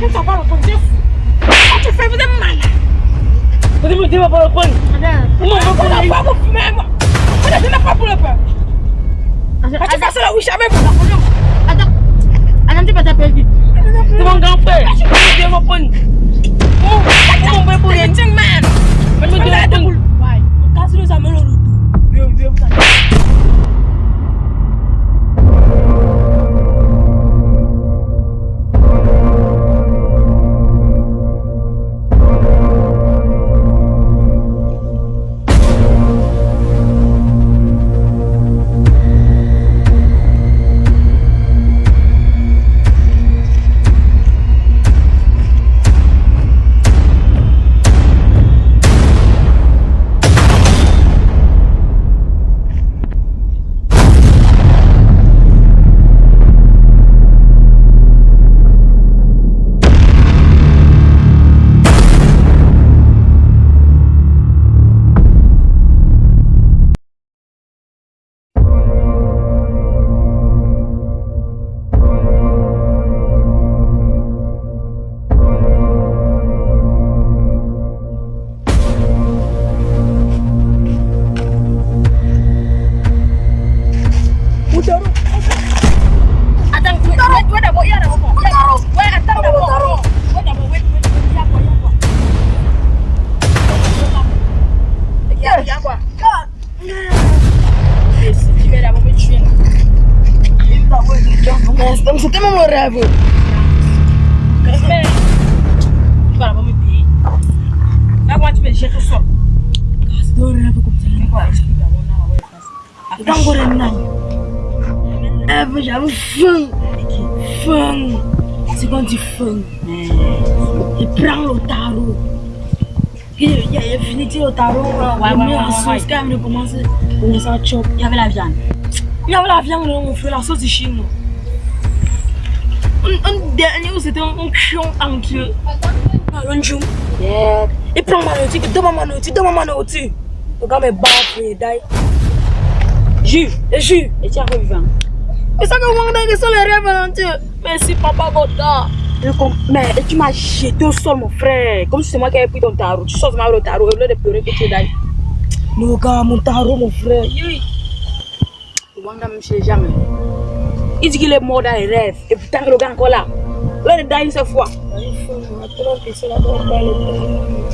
Akin sa paro pon jes. Ati fe bide mana. Bide bide ba paro pon. Ada. Mo mo pon apa mo mema. Ada sina pa pula pa. Ati fa sala wisha me pon. Ada. Anam ti pata pelgi. Tu mon grand frère. Bide mo pon. Mo mo mo pon yen ting man. Mo bide mo pon. Why? Kasulu kasih melo lutu. Yo bide mo sa. C'était mon rêve. Mais, tu vas d'abord me payer. Là, moi, tu me jettes au sol. Le tarot. Il y a fini tarot. Ouais, sauce, quand même. Il y avait la viande. Il y avait la viande, on fait la sauce de Un, dernier, c'était un chion entier. Un chou. Yeah. Il prend ma nourriture, donne ma nourriture, donne ma nourriture. Le gars me bat, il die. Jus, et jus. Et tu as revivant. Mais ça me manque que sont les rêves entiers. Merci, papa Goda. Je comprends. Mais tu m'as jeté au sol, mon frère. Comme si c'est moi qui avais pris ton tarot. Tu sors le tarot au lieu de pleurer que tu es. Non, gars, mon tarot, mon frère. Wanda même chez jamais. Il dit qu'il est mort dans les rêves. Et pourtant, le gars est encore là. Là, il est dans une seule fois.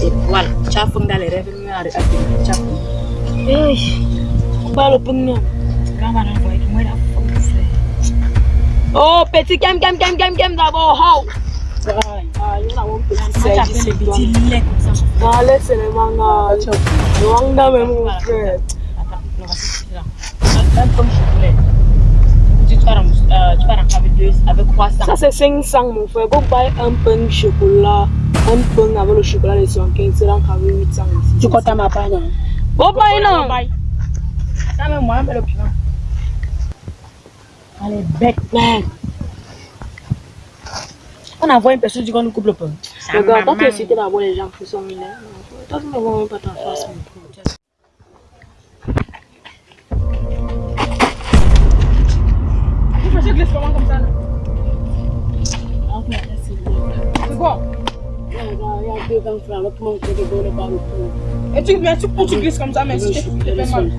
Et voilà. Tu as fondé dans les rêves. Tu as fondé. Tu as fondé. Hey, on va le prendre. Grand mal envoyé. Moi, il a fondé, mon frère. Oh, petit game, game, game, game, game d'abord. Oh. Ah, il y en a un peu. C'est Tu as fait les petits laits comme ça. Ah, laisse les mangas. Le manga, même mon frère. Attends, on va se là. Même comme chocolat. Tu avec deux, avec croissant. Ça, c'est 500, mon frère. Go buy un pain de chocolat. Un pain avec le chocolat de 75, c'est là qu'avec 800 ici. Tu comptes à ma part, non? Go buy, non? Ça, même moi, mais le piment. Allez, bec, man. On envoie une personne qui dit qu'on nous coupe le pain. Regarde, toi, tu as cité d'abord les gens qui sont millionnaires. Toi, tu ne vois même pas ta face, mon frère. l'autre le Et tu, mais tu, tu glisses comme ça, mais si tu te fais mal.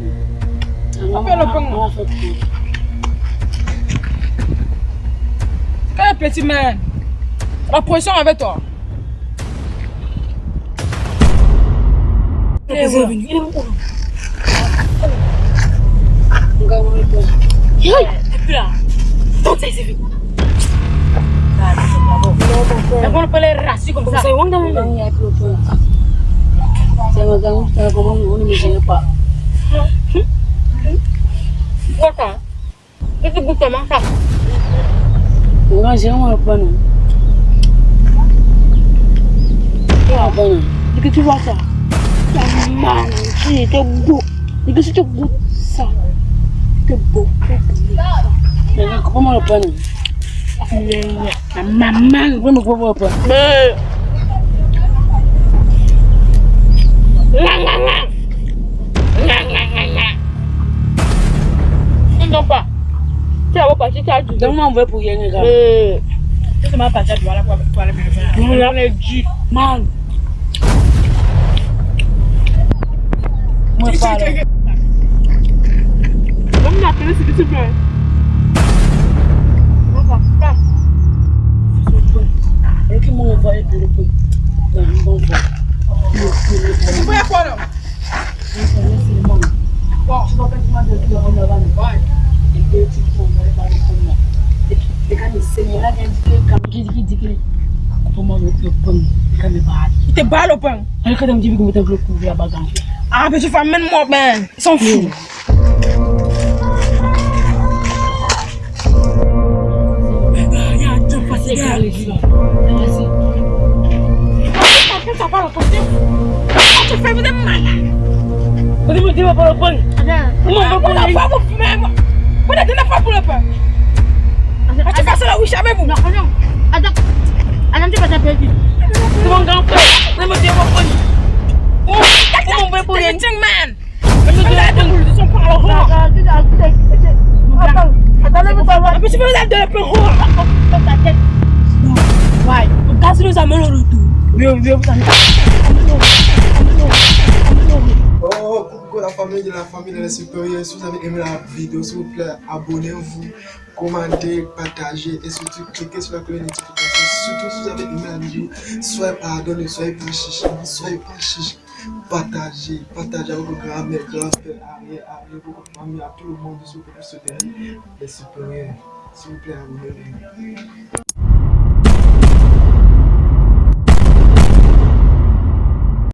Appelle le pognon. Quel petit man La pression avec toi. Il est. Il est là. Non, mon Mais frère. on peut les rassis comme ça. C'est bon dans le pain. Il y a que le pain. C'est un gars, c'est comment on ne me gêne pas. Quoi ça? Qu'est-ce que tu goûtes comment ça? On va gérer le pain. non. Il y a un pain. non. Dès que tu vois ça, la manne, tu es beau. Dès que tu goûtes ça, tu es beau. tu es beau. Mais comment le pain? Maman. Le pain? Mais. Non, pas. Tu vas partir, tu as du Donne-moi un verre pour. Mais. Tu tu vas aller pour aller me faire. On dû. Man, pas. Comme la télé, plaît. Et dit qu'il dit pour moi, le pont, quand il parle. Il te balle au pain. Alors, quand il me dit que je vais te couvrir à bagarre. Ah, mais tu fais même moi, ben. Ils sont fous. C'est quand les gens. Vas-y. Ça va le côté. Tu fais vous êtes malade. Vous me dites pas le pont. Comment vous la fois vous fumez moi Vous n'êtes pas pour le pain. Ah, tu fais ça là où jamais vous. C'est mon grand frère. Vous me dites pas le pont. Oh, Comment on fait pour rien? Everything man. Vous êtes de son par le roi. Et puis tu fais la famille de la famille de la supérieure. Si vous avez aimé la vidéo, s'il vous plaît, abonnez-vous, commentez, partagez et surtout cliquez sur la cloche de notification. Surtout si vous avez aimé la vidéo, soyez pardonnés, soyez pas soyez pas chiche. Partagez, partagez avec vos grands-mères, grands-pères, arrière, arrière, vos familles, à tout le monde, pour les supérieurs. S'il vous plaît, abonnez-vous.